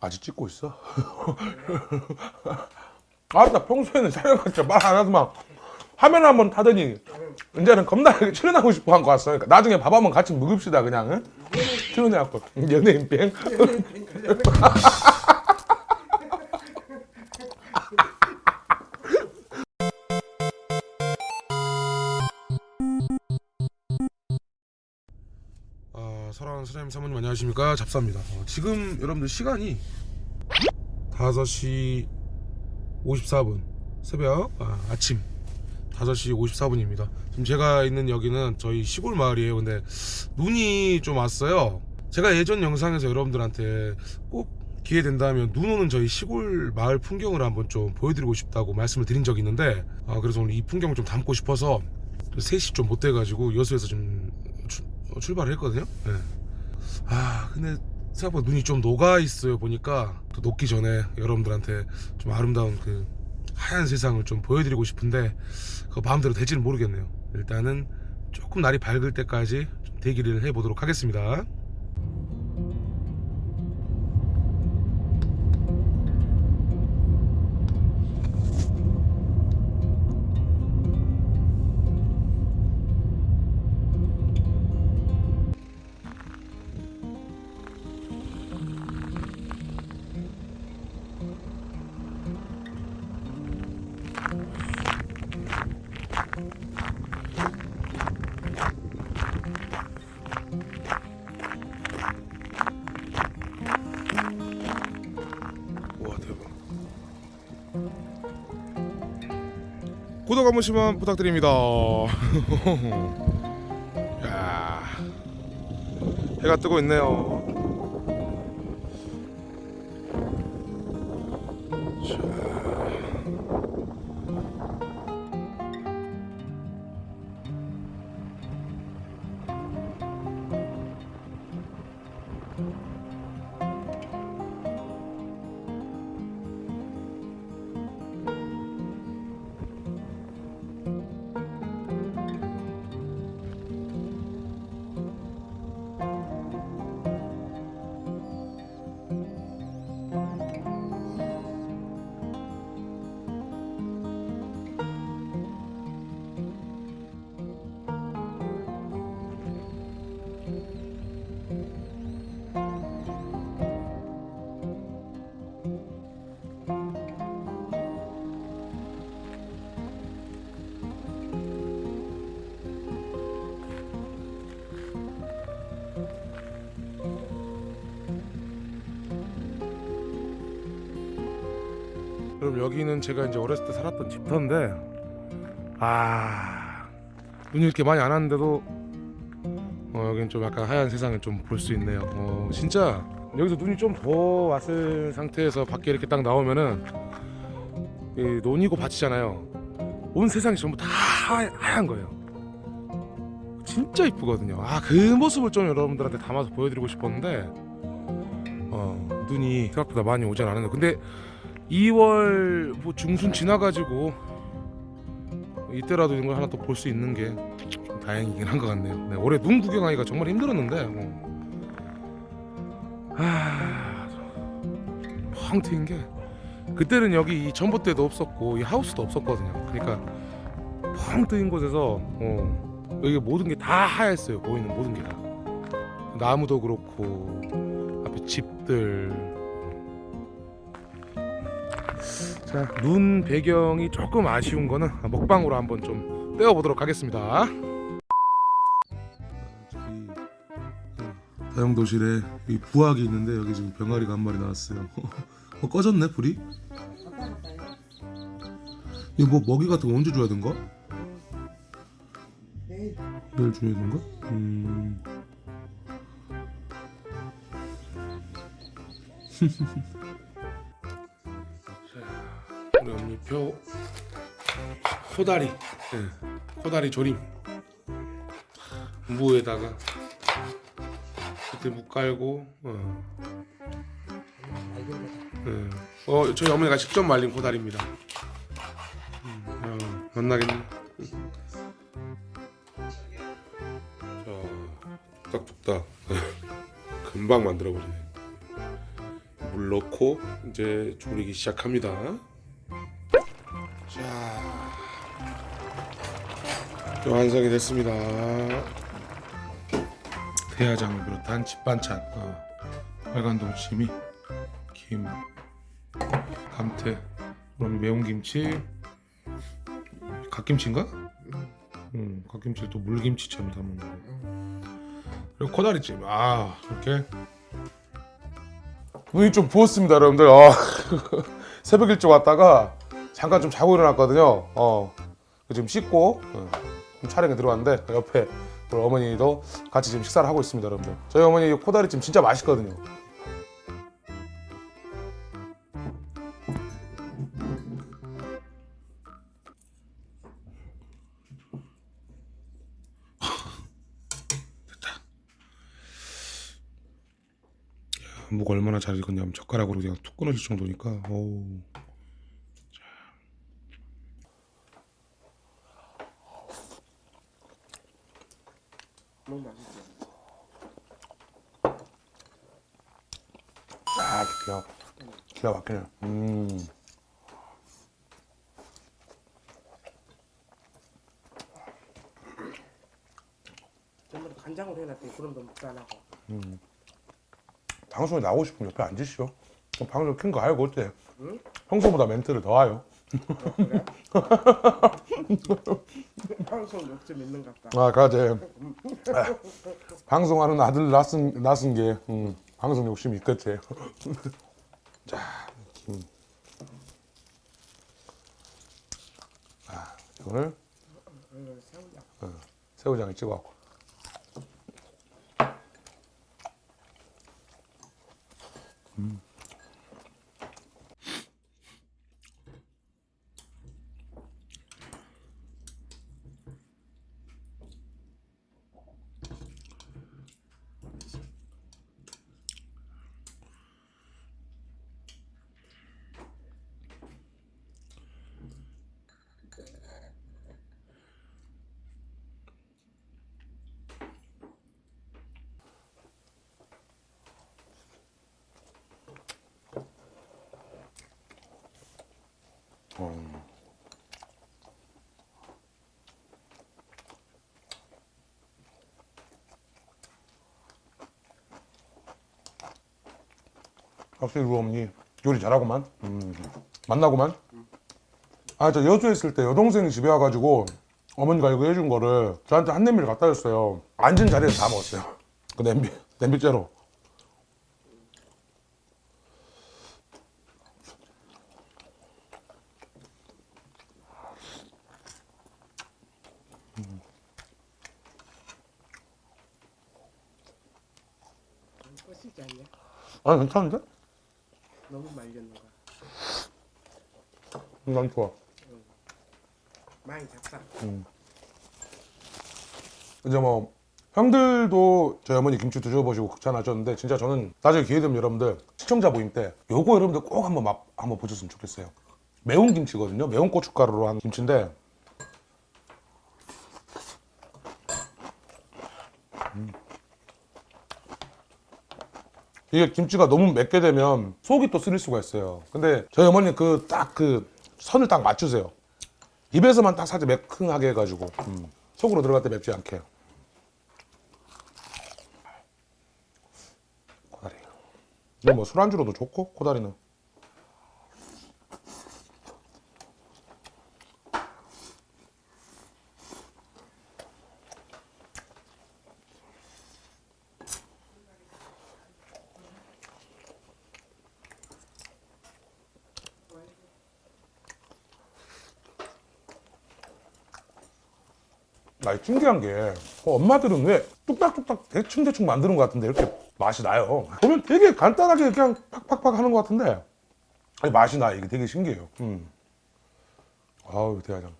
아직 찍고 있어? 아 나 평소에는 촬영할 때말안 하더만. 화면 한번 타더니 이제는 겁나 출연하고 싶어 한 거 같어 그러니까 나중에 밥 한번 같이 먹읍시다 그냥 응? 출연해갖고. 연예인 뱅 선생님 사모님 안녕하십니까? 잡사입니다. 어, 지금 여러분들 시간이 5시 54분. 새벽 아, 아침 5시 54분입니다. 지금 제가 있는 여기는 저희 시골 마을이에요. 근데 눈이 좀 왔어요. 제가 예전 영상에서 여러분들한테 꼭 기회 된다면 눈 오는 저희 시골 마을 풍경을 한번 좀 보여드리고 싶다고 말씀을 드린 적이 있는데 아, 그래서 오늘 이 풍경을 좀 담고 싶어서 3시 좀 못 돼가지고 여수에서 좀 출- 어, 출발을 했거든요. 네. 아 근데 생각보다 눈이 좀 녹아 있어요 보니까. 또 녹기 전에 여러분들한테 좀 아름다운 그 하얀 세상을 좀 보여드리고 싶은데 그 마음대로 될지는 모르겠네요. 일단은 조금 날이 밝을 때까지 좀 대기를 해보도록 하겠습니다 구독 한 번씩만 부탁드립니다. 야 해가 뜨고 있네요 그럼 여기는 제가 이제 어렸을 때 살았던 집터인데 아 눈이 이렇게 많이 안 왔는데도 어, 여기는 좀 약간 하얀 세상을 좀 볼 수 있네요. 어, 진짜 여기서 눈이 좀 더 왔을 상태에서 밖에 이렇게 딱 나오면은 이 논이고 밭이잖아요. 온 세상이 전부 다 하- 하얀 거예요. 진짜 이쁘거든요. 아 그 모습을 좀 여러분들한테 담아서 보여드리고 싶었는데 어, 눈이 생각보다 많이 오진 않았네요. 근데 2월 뭐 중순 지나가지고 이때라도 이런 걸 하나 또 볼 수 있는 게 좀 다행이긴 한 것 같네요. 네, 올해 눈 구경하기가 정말 힘들었는데 뭐. 아, 펑 트인 게 그때는 여기 이 전봇대도 없었고 이 하우스도 없었거든요. 그러니까 펑 뜨인 곳에서 어, 여기 모든 게 다 하였어요. 보이는 모든 게 다. 나무도 그렇고 앞에 집들 자, 눈 배경이 조금 아쉬운 거는 먹방으로 한번 좀 떼어보도록 하겠습니다. 다용도실에 이 부학이 있는데 여기 지금 병아리가 한 마리 나왔어요. 어, 꺼졌네 불이? 이거 뭐 먹이 같은 거 언제 줘야 된가? 내일 줘야 된가? 음. 엄니표 코다리, 예, 코다리 조림 무에다가 그때 무 깔고, 어. 예. 어 저희 어머니가 직접 말린 코다리입니다. 음, 어, 만나겠네. 자, 뚝딱뚝딱 금방 만들어 버리네. 물 넣고 이제 조리기 시작합니다. 완성이 됐습니다. 대야장을 비롯한 집반찬, 어, 빨간 동치미, 김, 감태, 그럼 매운 김치, 갓김치인가? 음, 갓김치 또 물김치처럼 담은 거. 그리고 코다리찜. 아, 이렇게 눈이 좀 부었습니다, 여러분들. 아, 새벽 일찍 왔다가 잠깐 좀 자고 일어났거든요. 어, 지금 씻고 어, 좀 촬영에 들어왔는데 옆에 어머니도 같이 지금 식사를 하고 있습니다, 여러분들. 저희 어머니 이 코다리찜 진짜 맛있거든요. 무가 얼마나 잘 익었냐면 젓가락으로 그냥 툭 끊어질 정도니까 어우 너무 맛있죠. 아 기가 기가 막히네 음. 전부 다 간장으로 해놨더니 거 먹도 안 하고. 방송에 나오고 싶으면 옆에 앉으시오. 방송 큰 거 알고 어때? 응? 평소보다 멘트를 더 하요. 어, 그래? 방송 욕심 있는 것 같다. 아 가제 아, 방송하는 아들 낳은 낳은 게 음, 방송 욕심이 있겠지 자 김. 아 이거를 어, 새우장. 새우장에 찍어갖고 음. 확실히 우리 어머니 요리 잘하고만. 음. 만나고만. 아 저 여수에 있을 때 여동생이 집에 와가지고 어머니가 이거 해준 거를 저한테 한 냄비를 갖다 줬어요. 앉은 자리에서 다 먹었어요. 그 냄비 냄비째로 꼬시지 않냐? 아 괜찮은데? 너무 말렸는 거. 난 좋아 많이 잡다. 이제 뭐 형들도 저희 어머니 김치 드셔보시고 극찬하셨는데 진짜 저는 나중에 기회 되면 여러분들 시청자 모임 때 요거 여러분들 꼭 한번 맛 한번 보셨으면 좋겠어요 매운 김치거든요 매운 고춧가루로 한 김치인데 음. 이게 김치가 너무 맵게 되면 속이 또 쓰릴 수가 있어요. 근데 저희 어머니 그 딱그 선을 딱 맞추세요. 입에서만 딱 살짝 매끈하게 해가지고 음. 속으로 들어갈 때 맵지 않게. 코다리. 이거 뭐 술안주로도 좋고 코다리는 나 신기한 게 어, 엄마들은 왜 뚝딱뚝딱 대충대충 만드는 것 같은데 이렇게 맛이 나요? 보면 되게 간단하게 그냥 팍팍팍 하는 것 같은데. 아니 맛이 나 이게 되게 신기해요. 음. 아우 대화장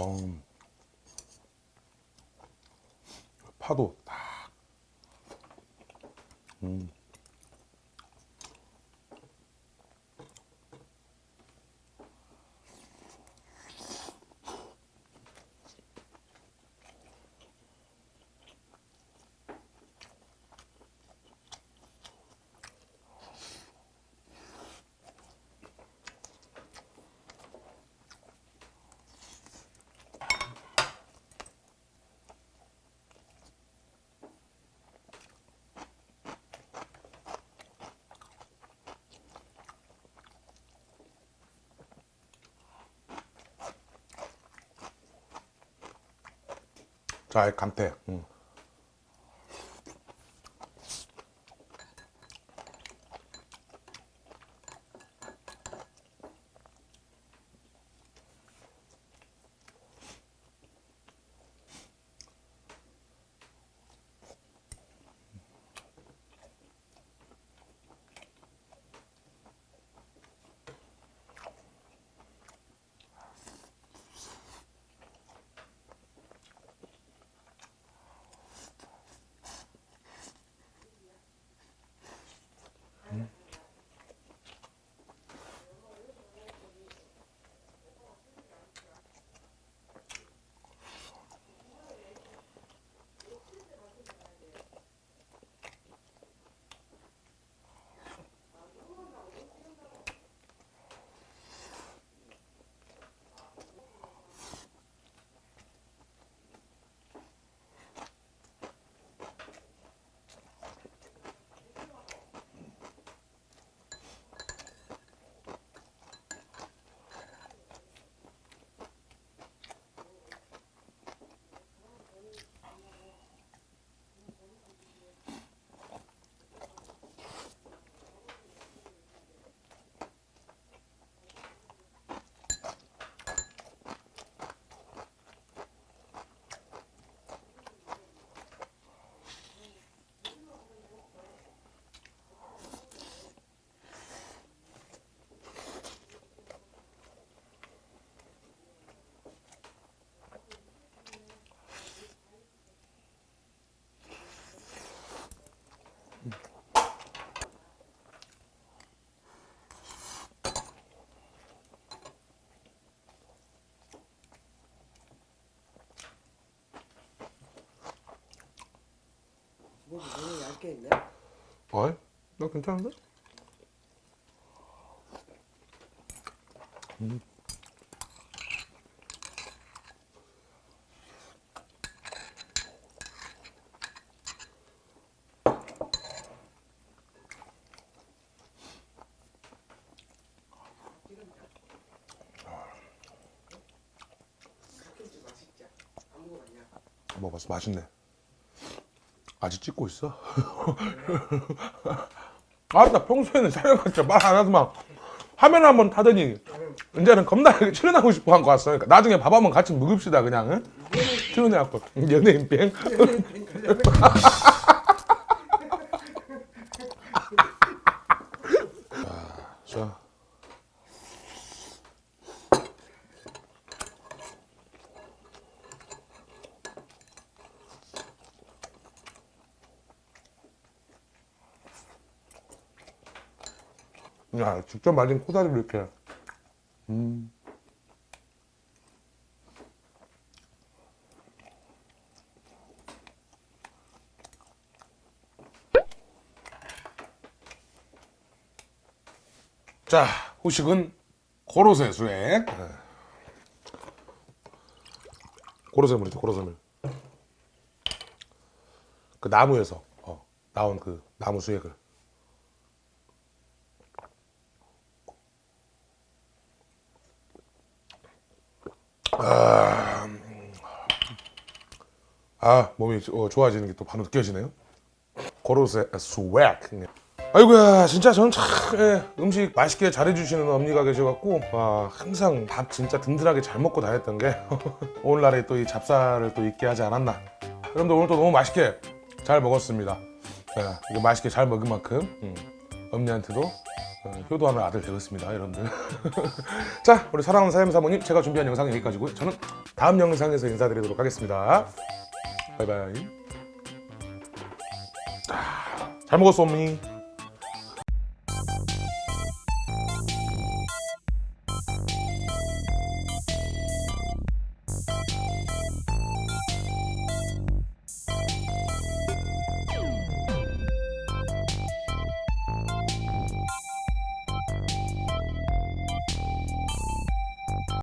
어우. 파도 딱 자, 감태. 음. 어이? 나 괜찮은데? 먹어봤냐? 먹어봤어. 맛있네. 아직 찍고 있어? 아, 나 평소에는 촬영할 때말안 하더만 화면 한번 타더니 이제는 겁나 출연하고 싶어 한 거 같어. 그러니까 나중에 밥 한번 같이 먹읍시다 그냥. 응? 출연해갖고 연예인 뱅. 직접 말린 코다리를 이렇게. 음. 자, 후식은 고로쇠 수액. 네. 고로쇠물이죠, 고로쇠물. 그 나무에서 어, 나온 그 나무 수액을. 아 몸이 어, 좋아지는 게 또 바로 느껴지네요. 고로쇠 스웩. 아이고야 진짜 저는 참 예, 음식 맛있게 잘해주시는 언니가 계셔갖고 와, 항상 밥 진짜 든든하게 잘 먹고 다녔던 게 오늘날에 또 이 잡사를 또 있게 하지 않았나. 여러분들 오늘 또 너무 맛있게 잘 먹었습니다. 예, 이거 맛있게 잘 먹은 만큼 음, 언니한테도 어, 효도하는 아들 되겠습니다 여러분들. 자 우리 사랑하는 사장님 사모님 제가 준비한 영상은 여기까지고요 저는 다음 영상에서 인사드리도록 하겠습니다. 바이바이. 아, 잘 먹었어 어머니